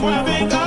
why they